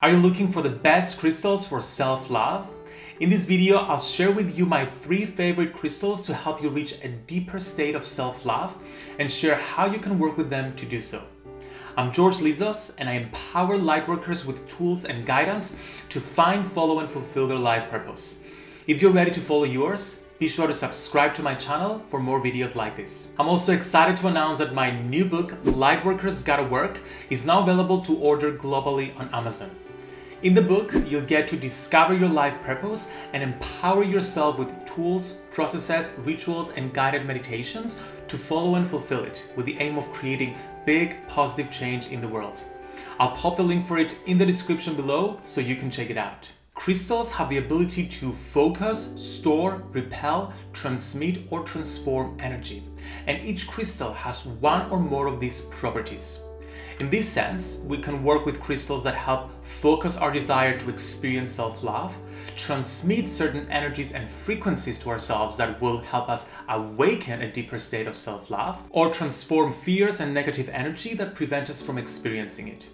Are you looking for the best crystals for self-love? In this video, I'll share with you my three favorite crystals to help you reach a deeper state of self-love and share how you can work with them to do so. I'm George Lizos and I empower lightworkers with tools and guidance to find, follow and fulfill their life purpose. If you're ready to follow yours, be sure to subscribe to my channel for more videos like this. I'm also excited to announce that my new book, Lightworkers Gotta Work, is now available to order globally on Amazon. In the book, you'll get to discover your life purpose and empower yourself with tools, processes, rituals, and guided meditations to follow and fulfill it with the aim of creating big positive change in the world. I'll pop the link for it in the description below so you can check it out. Crystals have the ability to focus, store, repel, transmit or transform energy. And each crystal has one or more of these properties. In this sense, we can work with crystals that help focus our desire to experience self-love, transmit certain energies and frequencies to ourselves that will help us awaken a deeper state of self-love, or transform fears and negative energy that prevent us from experiencing it.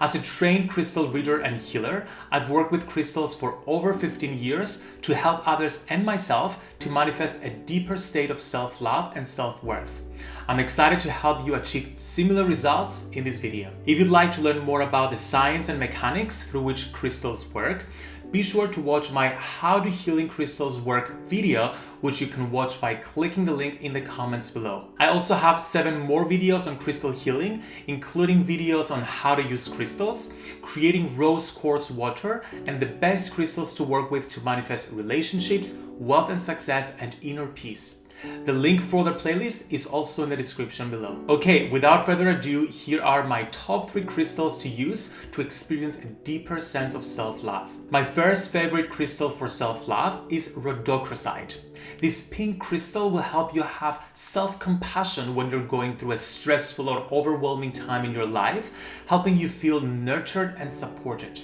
As a trained crystal reader and healer, I've worked with crystals for over 15 years to help others and myself to manifest a deeper state of self-love and self-worth. I'm excited to help you achieve similar results in this video. If you'd like to learn more about the science and mechanics through which crystals work, be sure to watch my How do Healing Crystals Work video, which you can watch by clicking the link in the comments below. I also have seven more videos on crystal healing, including videos on how to use crystals, creating rose quartz water, and the best crystals to work with to manifest relationships, wealth and success, and inner peace. The link for the playlist is also in the description below. Okay, without further ado, here are my top three crystals to use to experience a deeper sense of self-love. My first favorite crystal for self-love is rhodochrosite. This pink crystal will help you have self-compassion when you're going through a stressful or overwhelming time in your life, helping you feel nurtured and supported.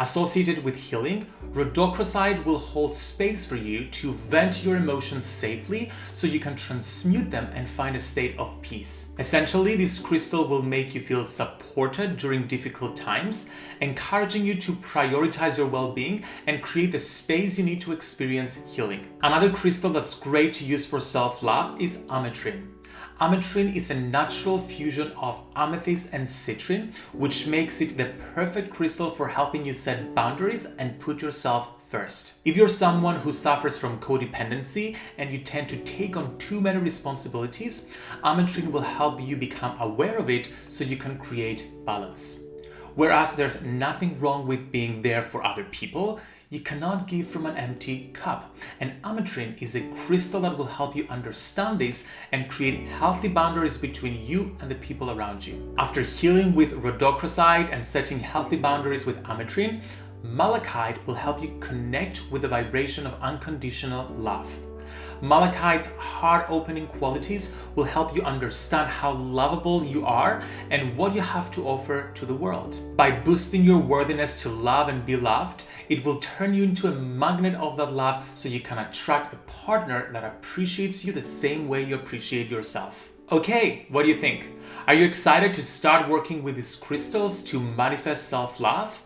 Associated with healing, rhodochrosite will hold space for you to vent your emotions safely so you can transmute them and find a state of peace. Essentially, this crystal will make you feel supported during difficult times, encouraging you to prioritize your well-being and create the space you need to experience healing. Another crystal that's great to use for self-love is ametrine. Ametrine is a natural fusion of amethyst and citrine, which makes it the perfect crystal for helping you set boundaries and put yourself first. If you're someone who suffers from codependency and you tend to take on too many responsibilities, Ametrine will help you become aware of it so you can create balance. Whereas there's nothing wrong with being there for other people, you cannot give from an empty cup. And ametrine is a crystal that will help you understand this and create healthy boundaries between you and the people around you. After healing with rhodochrosite and setting healthy boundaries with ametrine, malachite will help you connect with the vibration of unconditional love. Malachite's heart-opening qualities will help you understand how lovable you are and what you have to offer to the world. By boosting your worthiness to love and be loved, it will turn you into a magnet of that love so you can attract a partner that appreciates you the same way you appreciate yourself. Okay, what do you think? Are you excited to start working with these crystals to manifest self-love?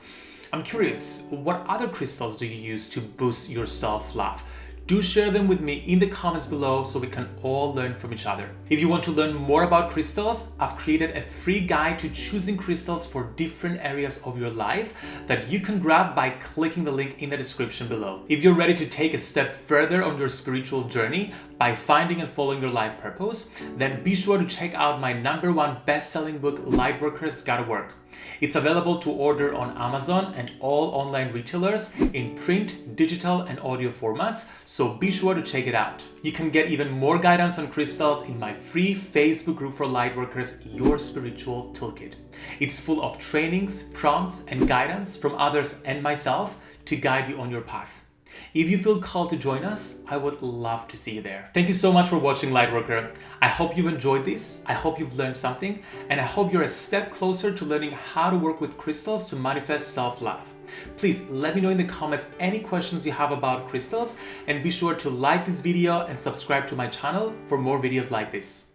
I'm curious, what other crystals do you use to boost your self-love? Do share them with me in the comments below so we can all learn from each other. If you want to learn more about crystals, I've created a free guide to choosing crystals for different areas of your life that you can grab by clicking the link in the description below. If you're ready to take a step further on your spiritual journey by finding and following your life purpose, then be sure to check out my number one best-selling book, Lightworkers Gotta Work. It's available to order on Amazon and all online retailers in print, digital and audio formats, so be sure to check it out. You can get even more guidance on crystals in my free Facebook group for lightworkers, Your Spiritual Toolkit. It's full of trainings, prompts and guidance from others and myself to guide you on your path. If you feel called to join us, I would love to see you there. Thank you so much for watching Lightworker. I hope you've enjoyed this, I hope you've learned something, and I hope you're a step closer to learning how to work with crystals to manifest self-love. Please let me know in the comments any questions you have about crystals and be sure to like this video and subscribe to my channel for more videos like this.